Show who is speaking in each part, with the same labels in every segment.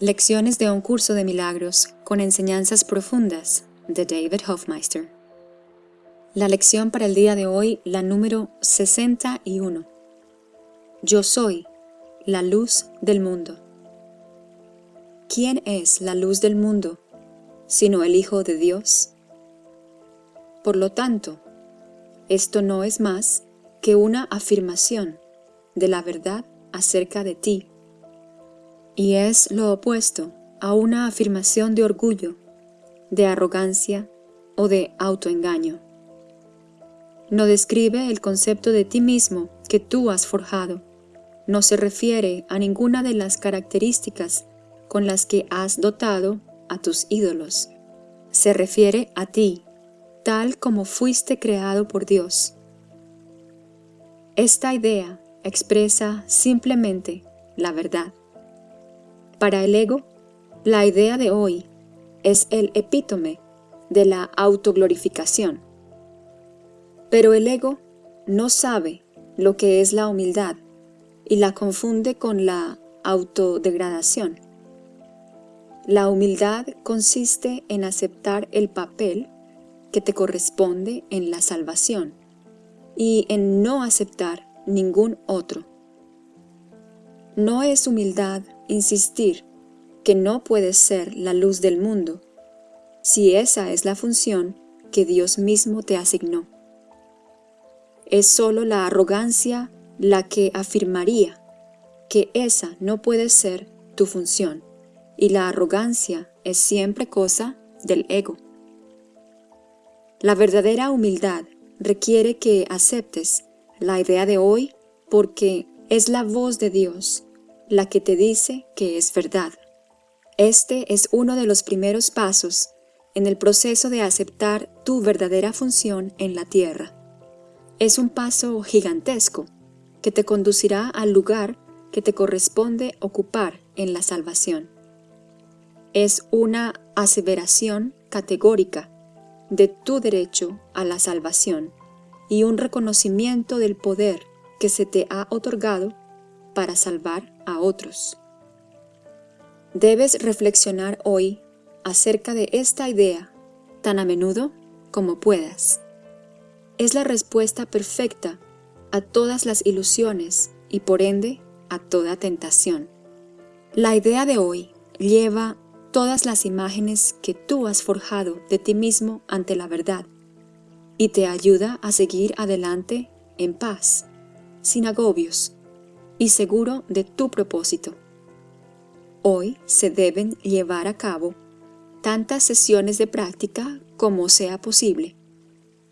Speaker 1: Lecciones de un curso de milagros con enseñanzas profundas de David Hofmeister. La lección para el día de hoy, la número 61. Yo soy la luz del mundo. ¿Quién es la luz del mundo sino el Hijo de Dios? Por lo tanto, esto no es más que una afirmación de la verdad acerca de ti y es lo opuesto a una afirmación de orgullo, de arrogancia o de autoengaño. No describe el concepto de ti mismo que tú has forjado. No se refiere a ninguna de las características con las que has dotado a tus ídolos. Se refiere a ti, tal como fuiste creado por Dios. Esta idea expresa simplemente la verdad. Para el ego, la idea de hoy es el epítome de la autoglorificación. Pero el ego no sabe lo que es la humildad y la confunde con la autodegradación. La humildad consiste en aceptar el papel que te corresponde en la salvación y en no aceptar ningún otro. No es humildad insistir que no puedes ser la luz del mundo, si esa es la función que Dios mismo te asignó. Es solo la arrogancia la que afirmaría que esa no puede ser tu función, y la arrogancia es siempre cosa del ego. La verdadera humildad requiere que aceptes la idea de hoy porque es la voz de Dios la que te dice que es verdad. Este es uno de los primeros pasos en el proceso de aceptar tu verdadera función en la tierra. Es un paso gigantesco que te conducirá al lugar que te corresponde ocupar en la salvación. Es una aseveración categórica de tu derecho a la salvación y un reconocimiento del poder que se te ha otorgado para salvar a otros. Debes reflexionar hoy acerca de esta idea tan a menudo como puedas. Es la respuesta perfecta a todas las ilusiones y por ende a toda tentación. La idea de hoy lleva todas las imágenes que tú has forjado de ti mismo ante la verdad y te ayuda a seguir adelante en paz, sin agobios, y seguro de tu propósito. Hoy se deben llevar a cabo tantas sesiones de práctica como sea posible,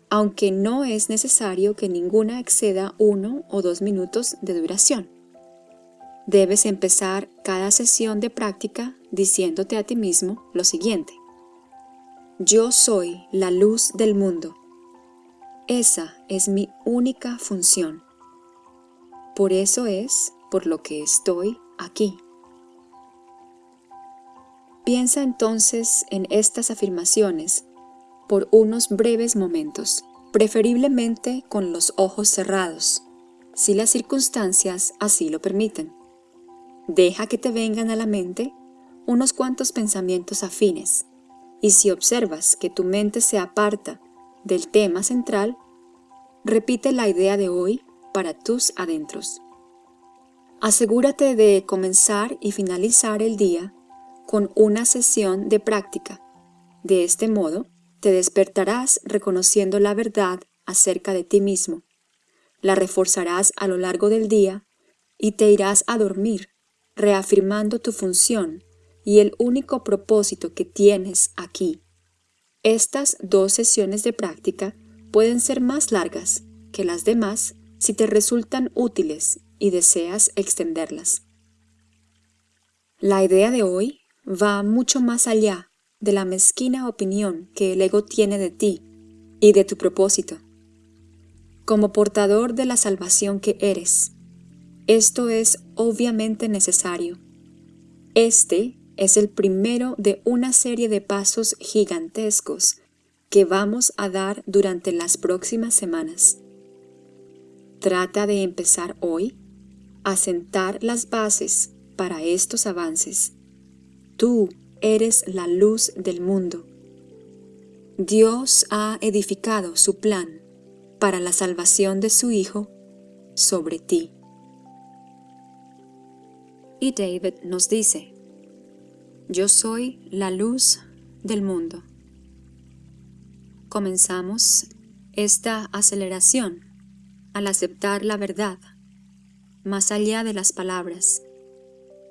Speaker 1: aunque no es necesario que ninguna exceda uno o dos minutos de duración. Debes empezar cada sesión de práctica diciéndote a ti mismo lo siguiente. Yo soy la luz del mundo. Esa es mi única función. Por eso es por lo que estoy aquí. Piensa entonces en estas afirmaciones por unos breves momentos, preferiblemente con los ojos cerrados, si las circunstancias así lo permiten. Deja que te vengan a la mente unos cuantos pensamientos afines, y si observas que tu mente se aparta del tema central, repite la idea de hoy para tus adentros. Asegúrate de comenzar y finalizar el día con una sesión de práctica. De este modo, te despertarás reconociendo la verdad acerca de ti mismo. La reforzarás a lo largo del día y te irás a dormir, reafirmando tu función y el único propósito que tienes aquí. Estas dos sesiones de práctica pueden ser más largas que las demás si te resultan útiles y deseas extenderlas. La idea de hoy va mucho más allá de la mezquina opinión que el ego tiene de ti y de tu propósito. Como portador de la salvación que eres, esto es obviamente necesario. Este es el primero de una serie de pasos gigantescos que vamos a dar durante las próximas semanas. Trata de empezar hoy a sentar las bases para estos avances. Tú eres la luz del mundo. Dios ha edificado su plan para la salvación de su Hijo sobre ti. Y David nos dice, Yo soy la luz del mundo. Comenzamos esta aceleración al aceptar la verdad, más allá de las palabras,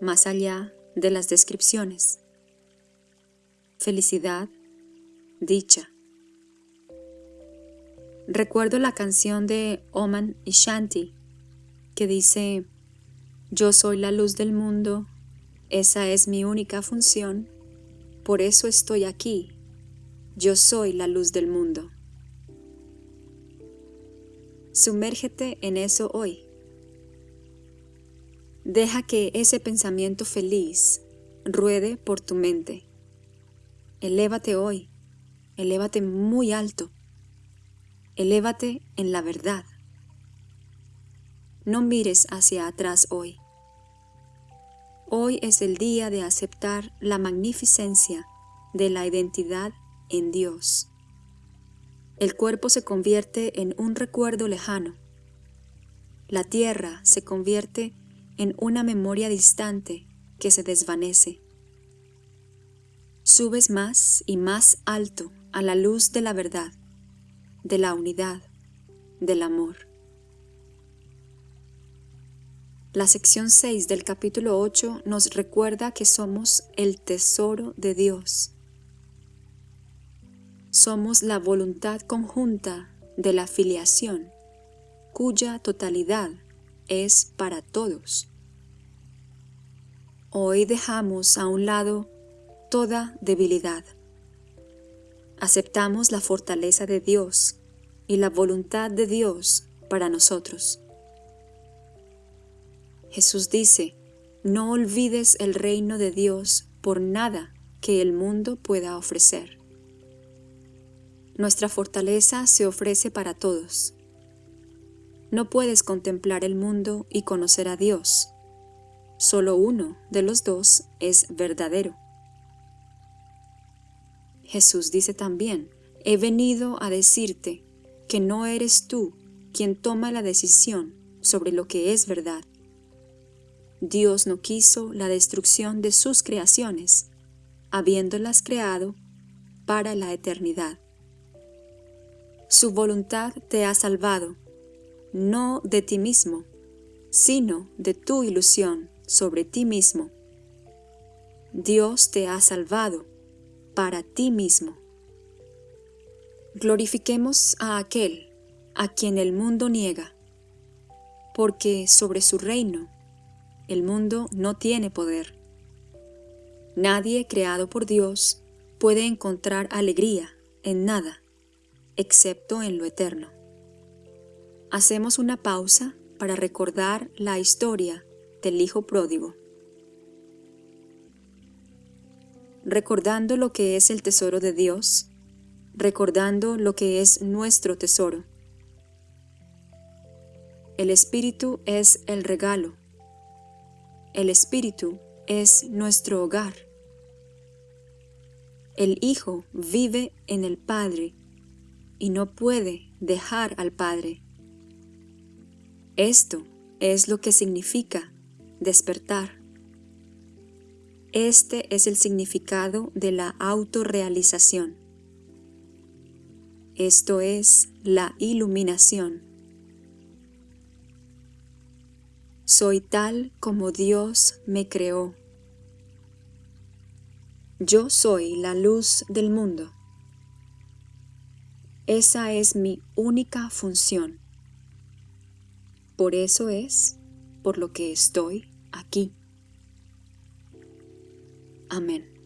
Speaker 1: más allá de las descripciones. Felicidad, dicha. Recuerdo la canción de Oman y Shanti que dice, yo soy la luz del mundo, esa es mi única función, por eso estoy aquí, yo soy la luz del mundo. Sumérgete en eso hoy. Deja que ese pensamiento feliz ruede por tu mente. Elévate hoy, elévate muy alto, elévate en la verdad. No mires hacia atrás hoy. Hoy es el día de aceptar la magnificencia de la identidad en Dios. El cuerpo se convierte en un recuerdo lejano. La tierra se convierte en una memoria distante que se desvanece. Subes más y más alto a la luz de la verdad, de la unidad, del amor. La sección 6 del capítulo 8 nos recuerda que somos el tesoro de Dios. Somos la voluntad conjunta de la filiación, cuya totalidad es para todos. Hoy dejamos a un lado toda debilidad. Aceptamos la fortaleza de Dios y la voluntad de Dios para nosotros. Jesús dice, no olvides el reino de Dios por nada que el mundo pueda ofrecer. Nuestra fortaleza se ofrece para todos. No puedes contemplar el mundo y conocer a Dios. Solo uno de los dos es verdadero. Jesús dice también, he venido a decirte que no eres tú quien toma la decisión sobre lo que es verdad, Dios no quiso la destrucción de sus creaciones, habiéndolas creado para la eternidad. Su voluntad te ha salvado, no de ti mismo, sino de tu ilusión sobre ti mismo. Dios te ha salvado para ti mismo. Glorifiquemos a aquel a quien el mundo niega, porque sobre su reino el mundo no tiene poder. Nadie creado por Dios puede encontrar alegría en nada, excepto en lo eterno. Hacemos una pausa para recordar la historia del Hijo Pródigo. Recordando lo que es el tesoro de Dios, recordando lo que es nuestro tesoro. El Espíritu es el regalo el Espíritu es nuestro hogar. El Hijo vive en el Padre y no puede dejar al Padre. Esto es lo que significa despertar. Este es el significado de la autorrealización. Esto es la iluminación. Soy tal como Dios me creó. Yo soy la luz del mundo. Esa es mi única función. Por eso es por lo que estoy aquí. Amén.